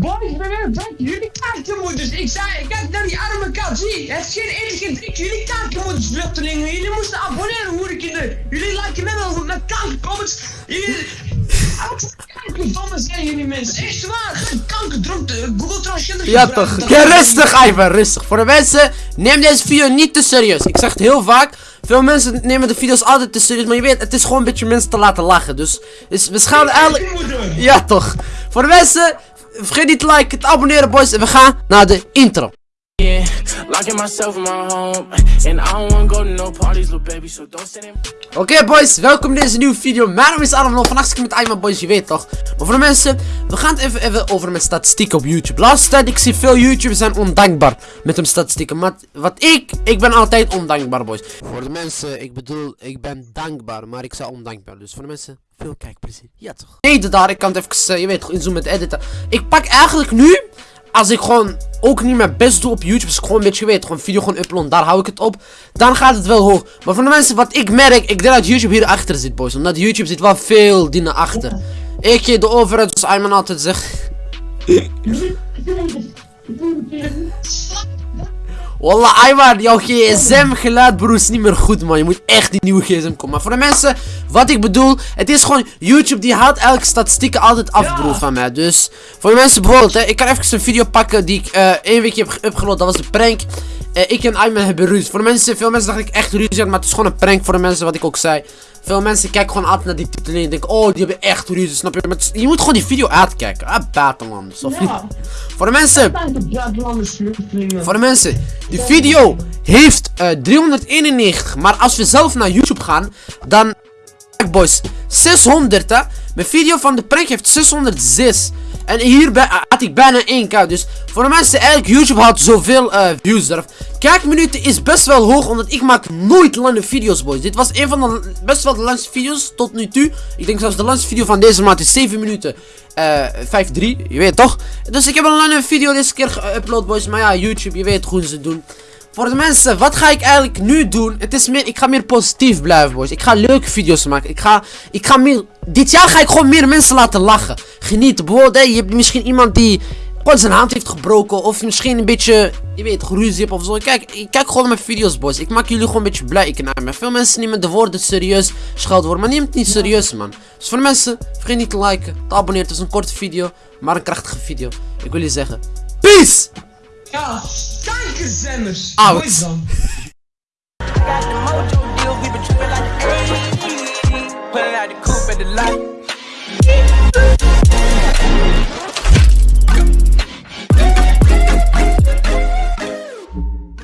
Boys, ik ben weer jullie kaartenmoeders. Ik zei, kijk naar die arme kat, zie. Het is geen keer drie jullie kaartenmoeders, vluchtelingen. Jullie moesten abonneren, hoerenkinderen. Jullie liken me wel met kankercomments. Jullie... Kankerdomme zijn jullie mensen, echt waar. Kankerdronk, Google Transgender Ja toch, ja, rustig Ivan, rustig. Voor de mensen, neem deze video niet te serieus. Ik zeg het heel vaak. Veel mensen nemen de video's altijd te serieus, maar je weet, het is gewoon een beetje mensen te laten lachen. Dus, dus we gaan eigenlijk... Ja toch. Voor de mensen, vergeet niet te liken, te abonneren boys. En we gaan naar de intro. Locking myself in my home, and I don't wanna go to no parties, little baby. So don't send him. Oké boys, welkom in deze nieuwe video. Mijn naam is Adam vandaag zit ik met Ayman boys, je weet toch. Maar voor de mensen, we gaan het even, even over mijn statistieken op YouTube. Laatste tijd, ik zie veel YouTubers zijn ondankbaar met hun statistieken. Maar wat ik, ik ben altijd ondankbaar boys. Voor de mensen, ik bedoel, ik ben dankbaar, maar ik zei ondankbaar. Dus voor de mensen, veel kijkplezier. Ja toch. Nee, daar, ik kan het even, eh, je weet toch, inzoomen met editen. Ik pak eigenlijk nu als ik gewoon ook niet mijn best doe op YouTube, is gewoon een beetje weet, gewoon video gewoon uploaden, daar hou ik het op, dan gaat het wel hoog. Maar voor de mensen wat ik merk, ik denk dat YouTube hier achter zit, boys, omdat YouTube zit wel veel dingen achter. Ik, de overheid, zoals Ayman altijd zegt. Wallah, Ayman, jouw gsm geluid broer is niet meer goed man. Je moet echt die nieuwe gsm komen. Maar voor de mensen, wat ik bedoel, het is gewoon YouTube die haalt elke statistieken altijd af broer van mij. Dus voor de mensen bijvoorbeeld, hè, ik kan even een video pakken die ik uh, één weekje heb geüpgeload. Dat was de prank. Uh, ik en Ayman hebben ruzie. Voor de mensen, veel mensen dachten ik echt ruzie had, maar het is gewoon een prank voor de mensen wat ik ook zei. Veel mensen kijken gewoon altijd naar die titel en denken, oh, die hebben echt ruzie, snap je? Maar je moet gewoon die video uitkijken. Ah. Of ja. Voor de mensen. Voor de mensen. Die video heeft uh, 391. Maar als we zelf naar YouTube gaan, dan... Boys, 600 hè. Mijn video van de prank heeft 606. En hier had ik bijna 1k. Dus voor de mensen, eigenlijk YouTube had zoveel uh, views eraf. Kijkminuten is best wel hoog, omdat ik maak nooit lange video's, boys. Dit was een van de best wel de langste video's tot nu toe. Ik denk zelfs de langste video van deze maand is 7 minuten. Uh, 5-3, je weet toch? Dus ik heb een lange video deze keer geüpload, boys. Maar ja, YouTube, je weet hoe ze doen. Voor de mensen, wat ga ik eigenlijk nu doen? Het is meer, ik ga meer positief blijven, boys. Ik ga leuke video's maken. Ik ga, ik ga meer, dit jaar ga ik gewoon meer mensen laten lachen. Genieten. Bijvoorbeeld, je hebt misschien iemand die gewoon zijn hand heeft gebroken. Of misschien een beetje, je weet, geruzie hebt of zo. Kijk, ik kijk gewoon mijn video's, boys. Ik maak jullie gewoon een beetje blij. Ik naar me. Veel mensen nemen de woorden serieus, scheldwoorden. Maar neem het niet serieus, man. Dus voor de mensen, vergeet niet te liken, te abonneren. Het is een korte video, maar een krachtige video. Ik wil je zeggen, peace! Ja, Que anos! Out! Dois.